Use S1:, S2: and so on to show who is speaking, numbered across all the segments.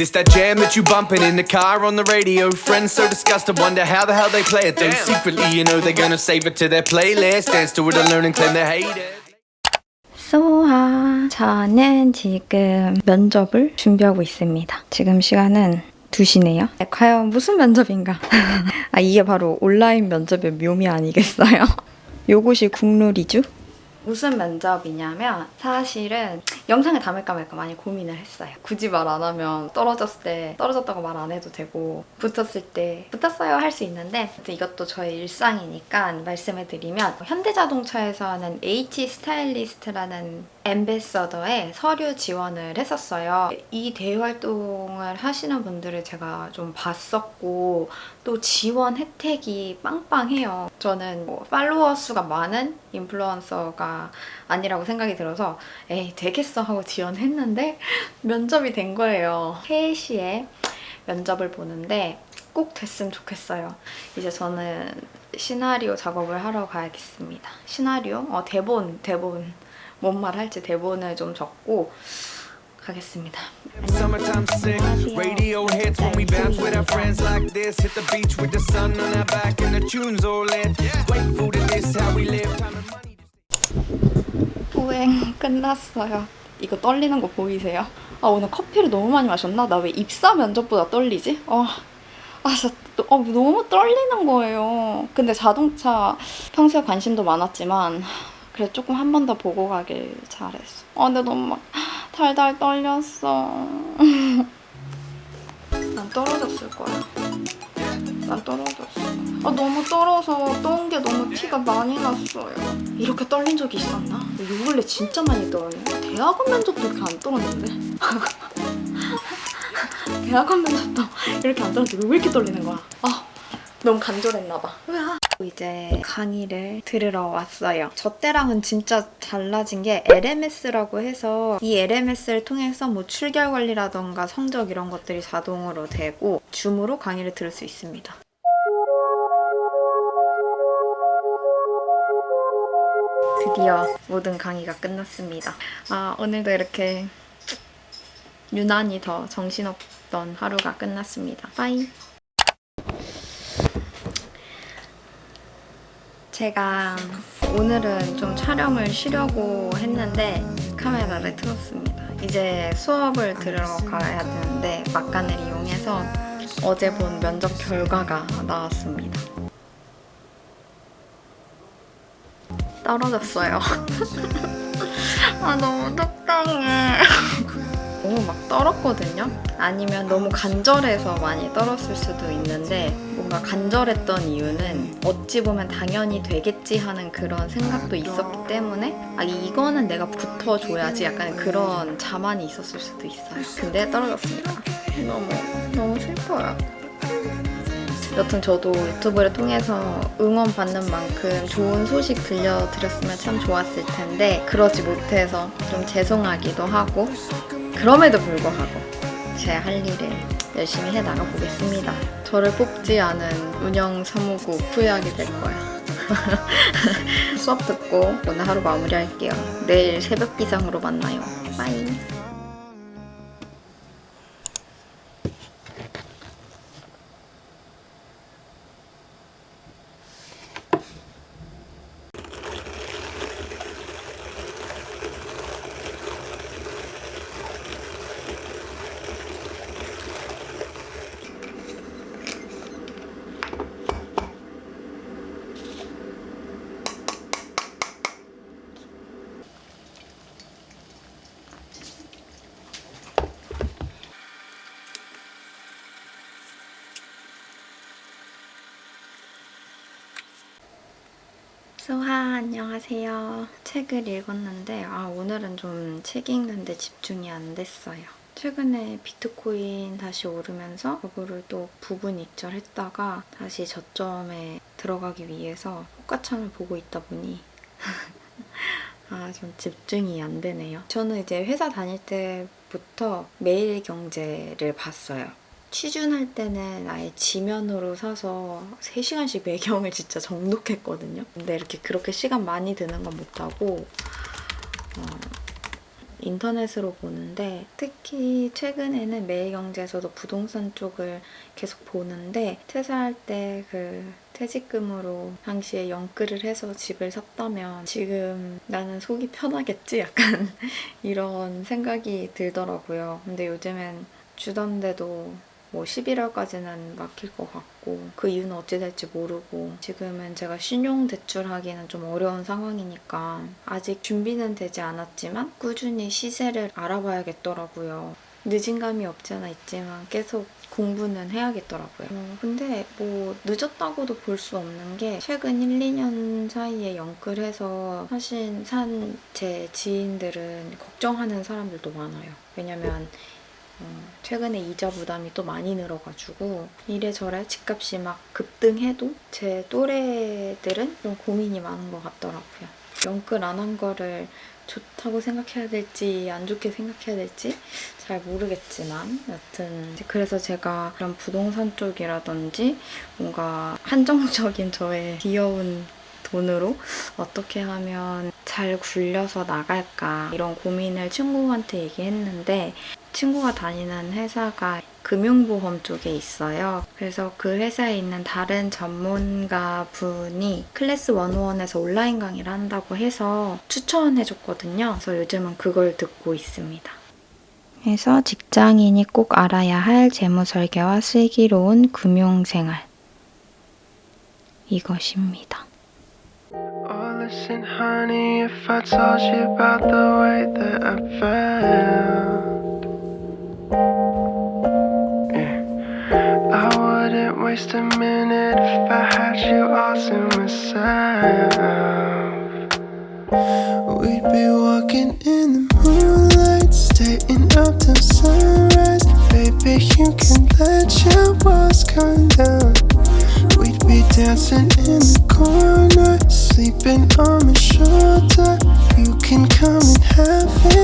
S1: This that jam that you bumping in the car on the radio. Friends so disgusted, wonder how the hell they play it. Though secretly, you know they're gonna save it to their playlist. Dance to it and learn and claim they hate it.
S2: 소아, 저는 지금 면접을 준비하고 있습니다. 지금 시간은 2시네요. 과연 무슨 면접인가? 아, 이게 바로 온라인 면접의 묘미 아니겠어요? 요것이 국룰이죠? 무슨 면접이냐면 사실은 영상에 담을까 말까 많이 고민을 했어요. 굳이 말 안 하면 떨어졌을 때 떨어졌다고 말 안 해도 되고 붙었을 때 붙었어요 할 수 있는데 이것도 저의 일상이니까 말씀을 드리면 현대자동차에서 하는 H 스타일리스트라는 엠베서더에 서류 지원을 했었어요. 이 대외 활동을 하시는 분들을 제가 좀 봤었고 또 지원 혜택이 빵빵해요. 저는 뭐 팔로워 수가 많은 인플루언서가 아니라고 생각이 들어서 에이 되겠어 하고 지원했는데 면접이 된 거예요. 3시에 면접을 보는데 꼭 됐으면 좋겠어요. 이제 저는 시나리오 작업을 하러 가야겠습니다. 시나리오? 어, 대본, 대본. 뭔 말 할지 대본을 좀 적고 가겠습니다. 보행 끝났어요. 이거 떨리는 거 보이세요? 아 오늘 커피를 너무 많이 마셨나? 나 왜 입사 면접보다 떨리지? 어, 아 진짜 또- 어, 너무 떨리는 거예요. 근데 자동차 평소에 관심도 많았지만 그래 조금 한 번 더 보고 가길 잘했어. 아 근데 너무 막 달달 떨렸어. 난 떨어졌을 거야. 난 떨어졌어. 아 너무 떨어서 떠온 게 너무 티가 많이 났어요. 이렇게 떨린 적이 있었나? 요 근래 진짜 많이 떨었네. 대학원 면접도 이렇게 안 떨었는데? 대학원 면접도 이렇게 안 떨었는데 왜 이렇게 떨리는 거야? 아 너무 간절했나 봐. 으아. 이제 강의를 들으러 왔어요. 저 때랑은 진짜 달라진 게 LMS라고 해서 이 LMS를 통해서 뭐 출결 관리라던가 성적 이런 것들이 자동으로 되고 줌으로 강의를 들을 수 있습니다. 드디어 모든 강의가 끝났습니다. 아, 오늘도 이렇게 유난히 더 정신없던 하루가 끝났습니다. 빠이. 제가 오늘은 좀 촬영을 쉬려고 했는데 카메라를 틀었습니다. 이제 수업을 들으러 가야 되는데 막간을 이용해서 어제 본 면접 결과가 나왔습니다. 떨어졌어요. 아 너무 속상해. 너무 막 떨었거든요. 아니면 너무 간절해서 많이 떨었을 수도 있는데 뭔가 간절했던 이유는 어찌 보면 당연히 되겠지 하는 그런 생각도 있었기 때문에 아 이거는 내가 붙어줘야지 약간 그런 자만이 있었을 수도 있어요. 근데 떨어졌습니다. 너무 너무 슬퍼요. 여튼 저도 유튜브를 통해서 응원받는 만큼 좋은 소식 들려드렸으면 참 좋았을 텐데 그러지 못해서 좀 죄송하기도 하고 그럼에도 불구하고 제 할 일을 열심히 해 나가 보겠습니다. 저를 뽑지 않은 운영 사무국 후회하게 될 거야. 수업 듣고 오늘 하루 마무리할게요. 내일 새벽 기상으로 만나요. 빠이. 소하 안녕하세요. 책을 읽었는데 아 오늘은 좀 책 읽는데 집중이 안 됐어요. 최근에 비트코인 다시 오르면서 그거를 또 부분 익절했다가 다시 저점에 들어가기 위해서 호가창을 보고 있다 보니 아 좀 집중이 안 되네요. 저는 이제 회사 다닐 때부터 매일경제를 봤어요. 취준할 때는 아예 지면으로 사서 3시간씩 매경을 진짜 정독했거든요. 근데 이렇게 그렇게 시간 많이 드는 건 못하고 어, 인터넷으로 보는데 특히 최근에는 매일경제에서도 부동산 쪽을 계속 보는데 퇴사할 때 그 퇴직금으로 당시에 연끌을 해서 집을 샀다면 지금 나는 속이 편하겠지? 약간 이런 생각이 들더라고요. 근데 요즘엔 주담대도 뭐 11월까지는 막힐 것 같고 그 이유는 어찌 될지 모르고 지금은 제가 신용 대출하기는 좀 어려운 상황이니까 아직 준비는 되지 않았지만 꾸준히 시세를 알아봐야겠더라고요. 늦은 감이 없지 않아 있지만 계속 공부는 해야겠더라고요. 어, 근데 뭐 늦었다고도 볼 수 없는 게 최근 1, 2년 사이에 연끌해서 사실 산 제 지인들은 걱정하는 사람들도 많아요. 왜냐면 어, 최근에 이자 부담이 또 많이 늘어가지고 이래저래 집값이 막 급등해도 제 또래들은 좀 고민이 많은 것 같더라고요. 연끌 안 한 거를 좋다고 생각해야 될지 안 좋게 생각해야 될지 잘 모르겠지만 여튼 그래서 제가 그런 부동산 쪽이라든지 뭔가 한정적인 저의 귀여운 돈으로 어떻게 하면 잘 굴려서 나갈까 이런 고민을 친구한테 얘기했는데 친구가 다니는 회사가 금융보험 쪽에 있어요. 그래서 그 회사에 있는 다른 전문가 분이 클래스 101에서 온라인 강의를 한다고 해서 추천해줬거든요. 그래서 요즘은 그걸 듣고 있습니다. 그래서 직장인이 꼭 알아야 할 재무설계와 슬기로운 금융생활 이것입니다.
S3: Oh, listen, honey, waste a minute if I had you all to myself. We'd be walking in the moonlight, staying up till sunrise. Baby, you can let your walls come down. We'd be dancing in the corner, sleeping on my shoulder. You can come and have it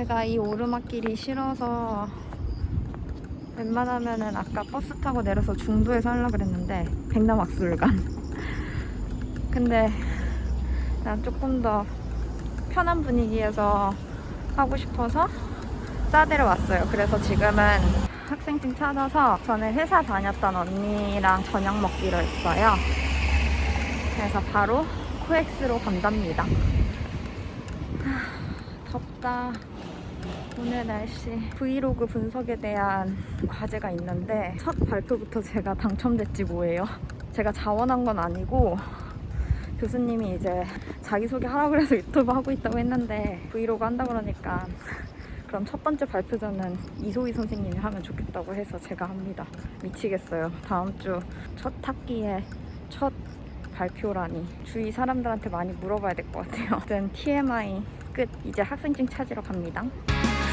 S2: 제가 이 오르막길이 싫어서 웬만하면은 아까 버스 타고 내려서 중도에서 하려고 그랬는데 백남악술관. 근데 난 조금 더 편한 분위기에서 하고 싶어서 싸대로 왔어요. 그래서 지금은 학생증 찾아서 전에 회사 다녔던 언니랑 저녁 먹기로 했어요. 그래서 바로 코엑스로 간답니다. 하, 덥다. 오늘 날씨 브이로그 분석에 대한 과제가 있는데 첫 발표부터 제가 당첨됐지 뭐예요. 제가 자원한 건 아니고 교수님이 이제 자기소개 하라고 해서 유튜브 하고 있다고 했는데 브이로그 한다 그러니까 그럼 첫 번째 발표자는 이소희 선생님이 하면 좋겠다고 해서 제가 합니다. 미치겠어요. 다음 주 첫 학기에 첫 발표라니 주위 사람들한테 많이 물어봐야 될 것 같아요. 아무튼 TMI 끝. 이제 학생증 찾으러 갑니다.